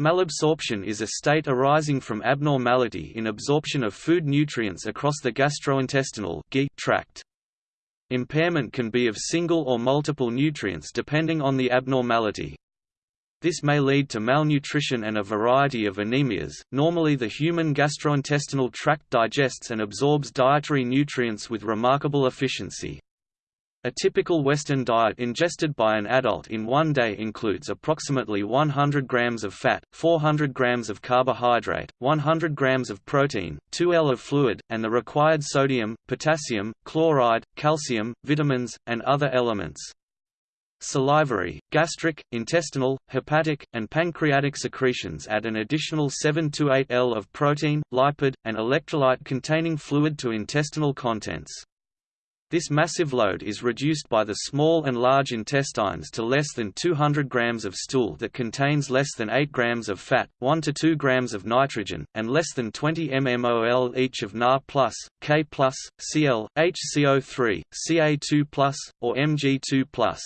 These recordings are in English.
Malabsorption is a state arising from abnormality in absorption of food nutrients across the gastrointestinal tract. Impairment can be of single or multiple nutrients depending on the abnormality. This may lead to malnutrition and a variety of anemias. Normally, the human gastrointestinal tract digests and absorbs dietary nutrients with remarkable efficiency. A typical Western diet ingested by an adult in one day includes approximately 100 grams of fat, 400 grams of carbohydrate, 100 grams of protein, 2 L of fluid, and the required sodium, potassium, chloride, calcium, vitamins, and other elements. Salivary, gastric, intestinal, hepatic, and pancreatic secretions add an additional 7 to 8 L of protein, lipid, and electrolyte-containing fluid to intestinal contents. This massive load is reduced by the small and large intestines to less than 200 grams of stool that contains less than 8 grams of fat, 1 to 2 grams of nitrogen, and less than 20 mmol each of Na+, K+, Cl, HCO3, Ca2+, or Mg2+.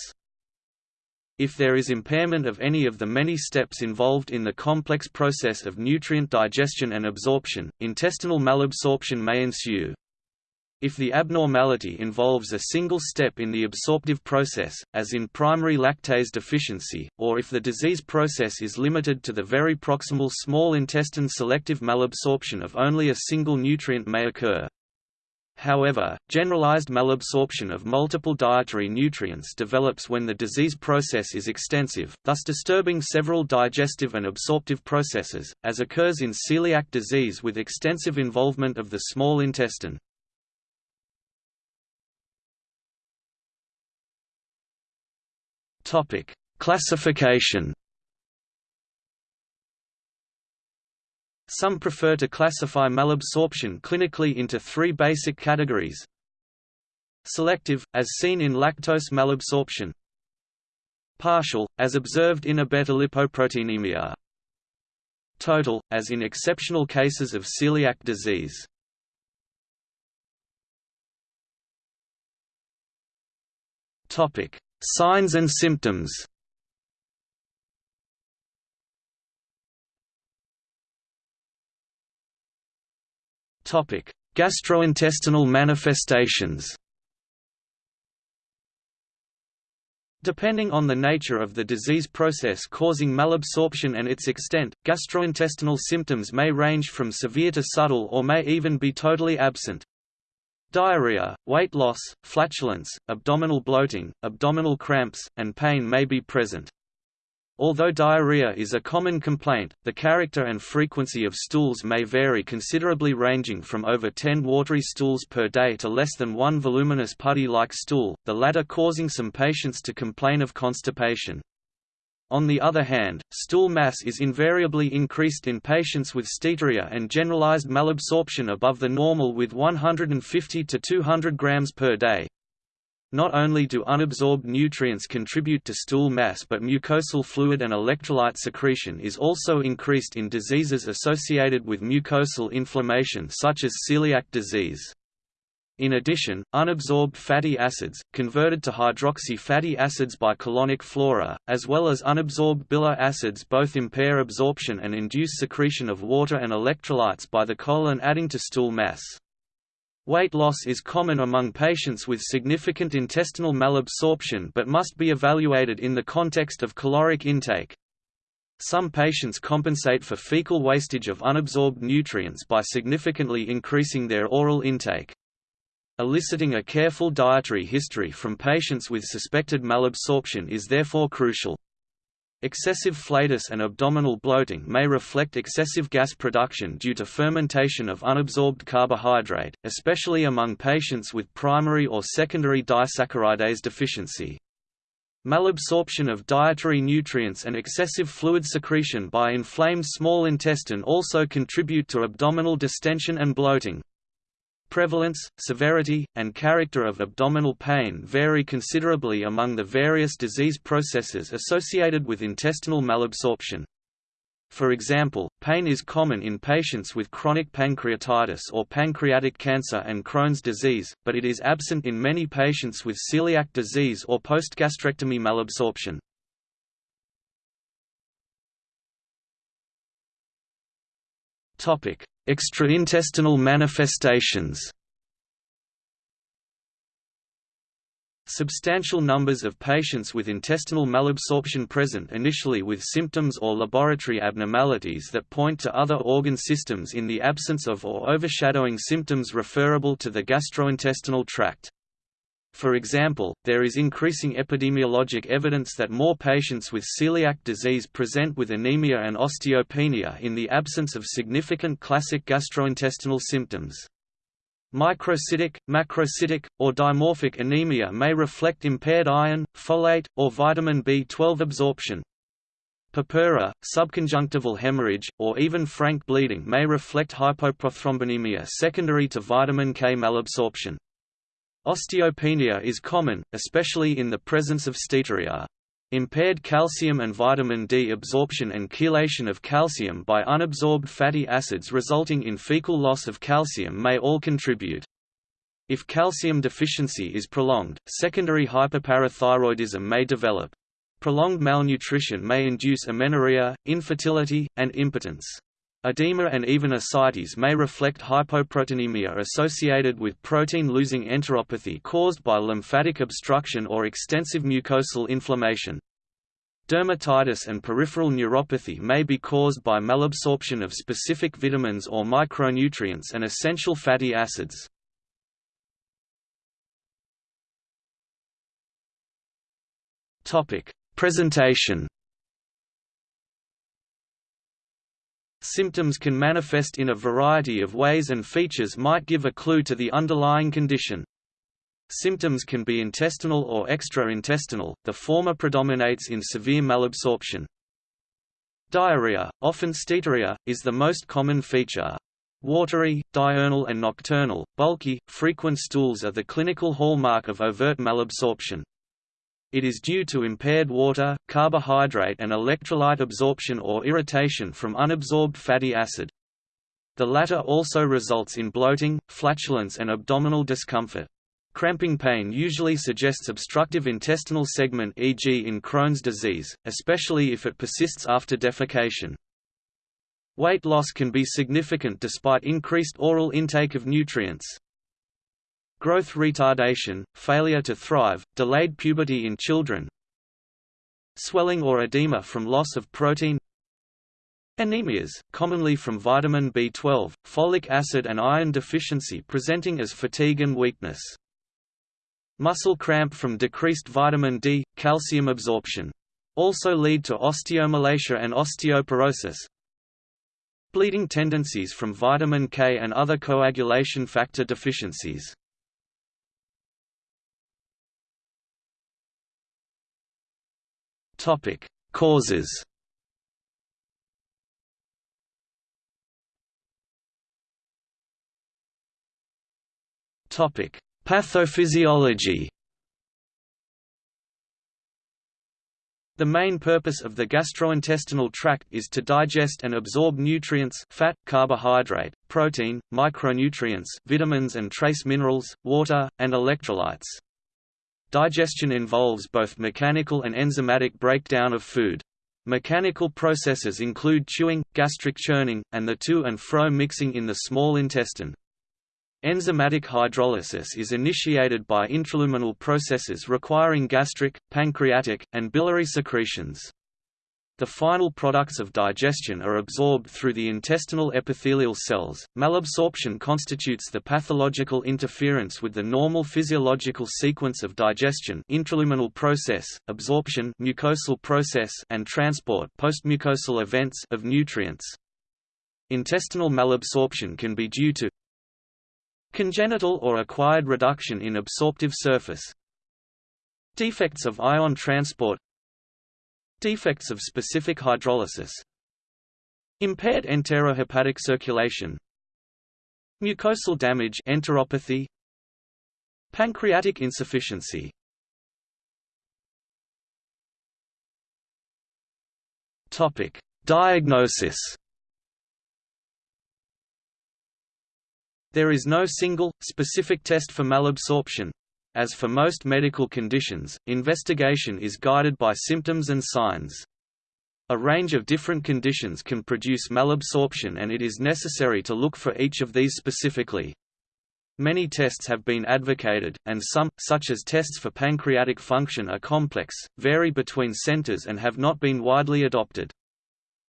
If there is impairment of any of the many steps involved in the complex process of nutrient digestion and absorption, intestinal malabsorption may ensue. If the abnormality involves a single step in the absorptive process, as in primary lactase deficiency, or if the disease process is limited to the very proximal small intestine selective malabsorption of only a single nutrient may occur. However, generalized malabsorption of multiple dietary nutrients develops when the disease process is extensive, thus disturbing several digestive and absorptive processes, as occurs in celiac disease with extensive involvement of the small intestine. Topic: Classification. Some prefer to classify malabsorption clinically into three basic categories. Selective, as seen in lactose malabsorption. Partial, as observed in abetalipoproteinemia. Total, as in exceptional cases of celiac disease. Topic: Signs and symptoms Gastrointestinal manifestations Depending on the nature of the disease process causing malabsorption and its extent, gastrointestinal symptoms may range from severe to subtle or may even be totally absent. Diarrhea, weight loss, flatulence, abdominal bloating, abdominal cramps, and pain may be present. Although diarrhea is a common complaint, the character and frequency of stools may vary considerably ranging from over 10 watery stools per day to less than one voluminous putty-like stool, the latter causing some patients to complain of constipation. On the other hand, stool mass is invariably increased in patients with steatorrhea and generalized malabsorption above the normal with 150 to 200 grams per day. Not only do unabsorbed nutrients contribute to stool mass but mucosal fluid and electrolyte secretion is also increased in diseases associated with mucosal inflammation such as celiac disease. In addition, unabsorbed fatty acids, converted to hydroxy fatty acids by colonic flora, as well as unabsorbed bile acids both impair absorption and induce secretion of water and electrolytes by the colon adding to stool mass. Weight loss is common among patients with significant intestinal malabsorption but must be evaluated in the context of caloric intake. Some patients compensate for fecal wastage of unabsorbed nutrients by significantly increasing their oral intake. Eliciting a careful dietary history from patients with suspected malabsorption is therefore crucial. Excessive flatus and abdominal bloating may reflect excessive gas production due to fermentation of unabsorbed carbohydrate, especially among patients with primary or secondary disaccharidase deficiency. Malabsorption of dietary nutrients and excessive fluid secretion by inflamed small intestine also contribute to abdominal distension and bloating. Prevalence, severity, and character of abdominal pain vary considerably among the various disease processes associated with intestinal malabsorption. For example, pain is common in patients with chronic pancreatitis or pancreatic cancer and Crohn's disease, but it is absent in many patients with celiac disease or post-gastrectomy malabsorption. Extraintestinal manifestations Substantial numbers of patients with intestinal malabsorption present initially with symptoms or laboratory abnormalities that point to other organ systems in the absence of or overshadowing symptoms referable to the gastrointestinal tract. For example, there is increasing epidemiologic evidence that more patients with celiac disease present with anemia and osteopenia in the absence of significant classic gastrointestinal symptoms. Microcytic, macrocytic, or dimorphic anemia may reflect impaired iron, folate, or vitamin B12 absorption. Purpura, subconjunctival hemorrhage, or even frank bleeding may reflect hypoprothrombinemia secondary to vitamin K malabsorption. Osteopenia is common, especially in the presence of steatorrhea. Impaired calcium and vitamin D absorption and chelation of calcium by unabsorbed fatty acids resulting in fecal loss of calcium may all contribute. If calcium deficiency is prolonged, secondary hyperparathyroidism may develop. Prolonged malnutrition may induce amenorrhea, infertility, and impotence. Edema and even ascites may reflect hypoproteinemia associated with protein-losing enteropathy caused by lymphatic obstruction or extensive mucosal inflammation. Dermatitis and peripheral neuropathy may be caused by malabsorption of specific vitamins or micronutrients and essential fatty acids. Presentation Symptoms can manifest in a variety of ways and features might give a clue to the underlying condition. Symptoms can be intestinal or extra-intestinal, the former predominates in severe malabsorption. Diarrhea, often steatorrhea, is the most common feature. Watery, diurnal and nocturnal, bulky, frequent stools are the clinical hallmark of overt malabsorption. It is due to impaired water, carbohydrate and electrolyte absorption or irritation from unabsorbed fatty acid. The latter also results in bloating, flatulence and abdominal discomfort. Cramping pain usually suggests obstructive intestinal segment e.g. in Crohn's disease, especially if it persists after defecation. Weight loss can be significant despite increased oral intake of nutrients. Growth retardation, failure to thrive, delayed puberty in children Swelling or edema from loss of protein Anemias, commonly from vitamin B12, folic acid and iron deficiency presenting as fatigue and weakness. Muscle cramp from decreased vitamin D, calcium absorption. Also lead to osteomalacia and osteoporosis. Bleeding tendencies from vitamin K and other coagulation factor deficiencies. Topic: Causes. Topic: Pathophysiology. The main purpose of the gastrointestinal tract is to digest and absorb nutrients fat, carbohydrate, protein, micronutrients vitamins and trace minerals, water, and electrolytes. Digestion involves both mechanical and enzymatic breakdown of food. Mechanical processes include chewing, gastric churning, and the to and fro mixing in the small intestine. Enzymatic hydrolysis is initiated by intraluminal processes requiring gastric, pancreatic, and biliary secretions. The final products of digestion are absorbed through the intestinal epithelial cells. Malabsorption constitutes the pathological interference with the normal physiological sequence of digestion, intraluminal process, absorption, mucosal process, and transport, postmucosal events of nutrients. Intestinal malabsorption can be due to congenital or acquired reduction in absorptive surface, defects of ion transport, Defects of specific hydrolysis. Impaired enterohepatic circulation. Mucosal damage enteropathy. Pancreatic insufficiency. Topic: Diagnosis. There is no single, specific test for malabsorption, as for most medical conditions, investigation is guided by symptoms and signs. A range of different conditions can produce malabsorption and it is necessary to look for each of these specifically. Many tests have been advocated, and some, such as tests for pancreatic function are complex, vary between centers and have not been widely adopted.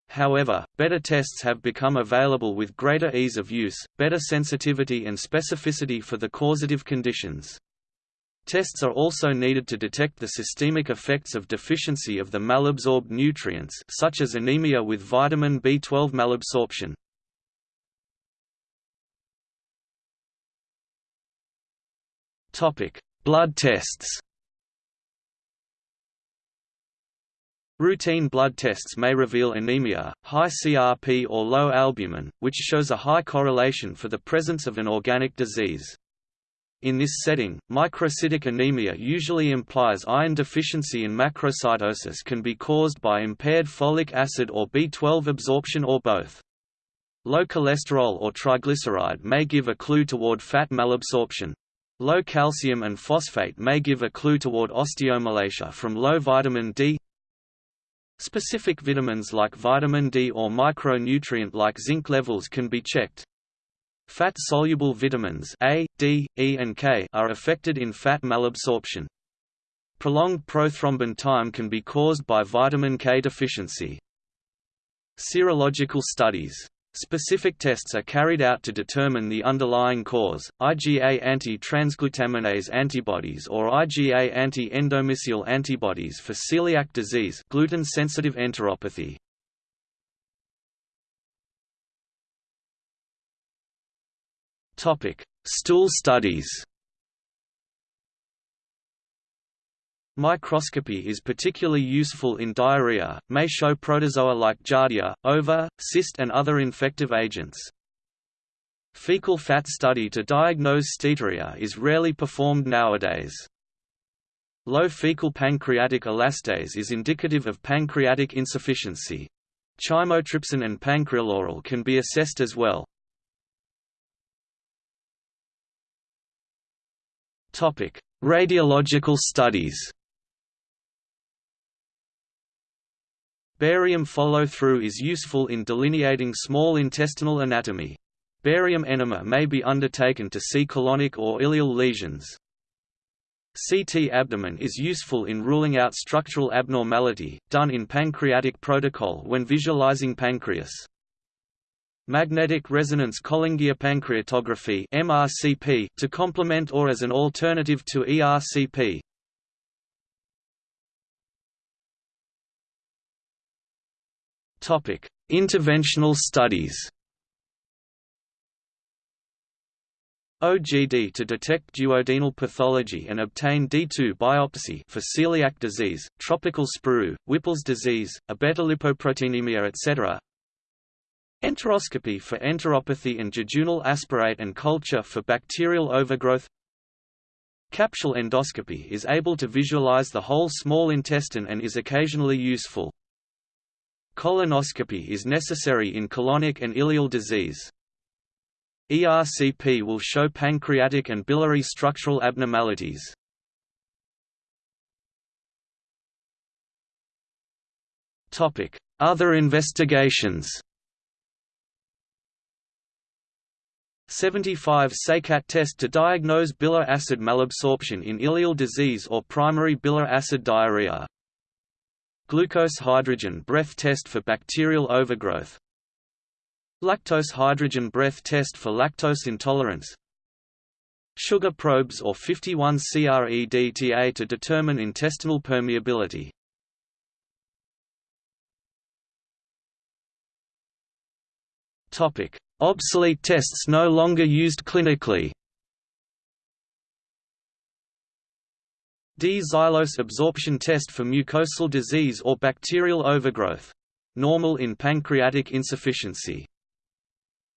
However, better tests have become available with greater ease of use, better sensitivity and specificity for the causative conditions. Tests are also needed to detect the systemic effects of deficiency of the malabsorbed nutrients such as anemia with vitamin B12 malabsorption. Topic: Blood tests. Routine blood tests may reveal anemia, high CRP or low albumin, which shows a high correlation for the presence of an organic disease. In this setting, microcytic anemia usually implies iron deficiency and macrocytosis can be caused by impaired folic acid or B12 absorption or both. Low cholesterol or triglyceride may give a clue toward fat malabsorption. Low calcium and phosphate may give a clue toward osteomalacia from low vitamin D. Specific vitamins like vitamin D or micronutrient like zinc levels can be checked. Fat-soluble vitamins A, D, E and K are affected in fat malabsorption. Prolonged prothrombin time can be caused by vitamin K deficiency. Serological studies Specific tests are carried out to determine the underlying cause, IgA anti-transglutaminase antibodies or IgA anti-endomysial antibodies for celiac disease gluten-sensitive enteropathy. Stool studies Microscopy is particularly useful in diarrhea, may show protozoa like Giardia, ova, cyst and other infective agents. Fecal fat study to diagnose steatorrhea is rarely performed nowadays. Low fecal pancreatic elastase is indicative of pancreatic insufficiency. Chymotrypsin and pancreolauryl can be assessed as well. Radiological studies Barium follow-through is useful in delineating small intestinal anatomy. Barium enema may be undertaken to see colonic or ileal lesions. CT abdomen is useful in ruling out structural abnormality, done in pancreatic protocol when visualizing pancreas. Magnetic resonance cholangiopancreatography MRCP to complement or as an alternative to ERCP. Topic: Interventional studies. OGD to detect duodenal pathology and obtain D2 biopsy for celiac disease, tropical sprue, Whipple's disease, abetalipoproteinemia etc. Enteroscopy for enteropathy and jejunal aspirate and culture for bacterial overgrowth Capsule endoscopy is able to visualize the whole small intestine and is occasionally useful. Colonoscopy is necessary in colonic and ileal disease. ERCP will show pancreatic and biliary structural abnormalities. Other investigations 75 SeHCAT test to diagnose bile acid malabsorption in ileal disease or primary bile acid diarrhea. Glucose hydrogen breath test for bacterial overgrowth. Lactose hydrogen breath test for lactose intolerance. Sugar probes or 51-Cr-EDTA to determine intestinal permeability Obsolete tests no longer used clinically D-xylose absorption test for mucosal disease or bacterial overgrowth. Normal in pancreatic insufficiency.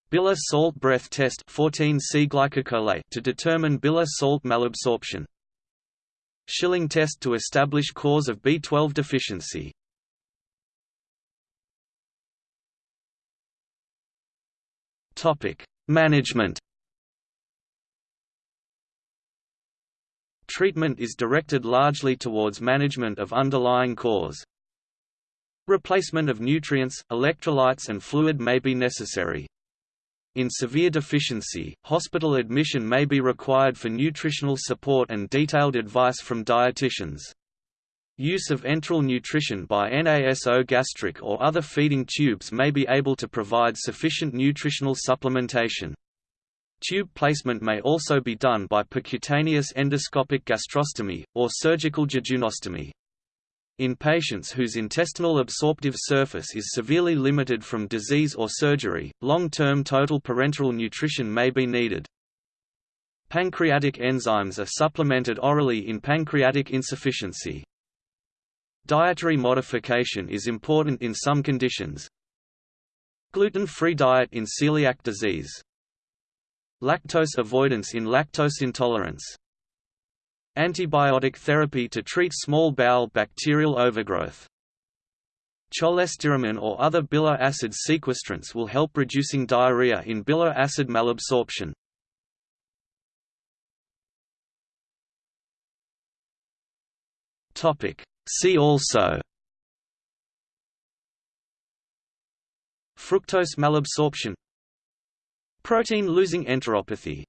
Bile salt breath test 14C glycocholate to determine bile salt malabsorption. Schilling test to establish cause of B12 deficiency. Management Treatment is directed largely towards management of underlying cause. Replacement of nutrients, electrolytes and fluid may be necessary. In severe deficiency, hospital admission may be required for nutritional support and detailed advice from dietitians. Use of enteral nutrition by NASO gastric or other feeding tubes may be able to provide sufficient nutritional supplementation. Tube placement may also be done by percutaneous endoscopic gastrostomy, or surgical jejunostomy. In patients whose intestinal absorptive surface is severely limited from disease or surgery, long-term total parenteral nutrition may be needed. Pancreatic enzymes are supplemented orally in pancreatic insufficiency. Dietary modification is important in some conditions. Gluten-free diet in celiac disease. Lactose avoidance in lactose intolerance Antibiotic therapy to treat small bowel bacterial overgrowth. Cholestyramine or other bile acid sequestrants will help reducing diarrhea in bile acid malabsorption. See also Fructose malabsorption. Protein losing enteropathy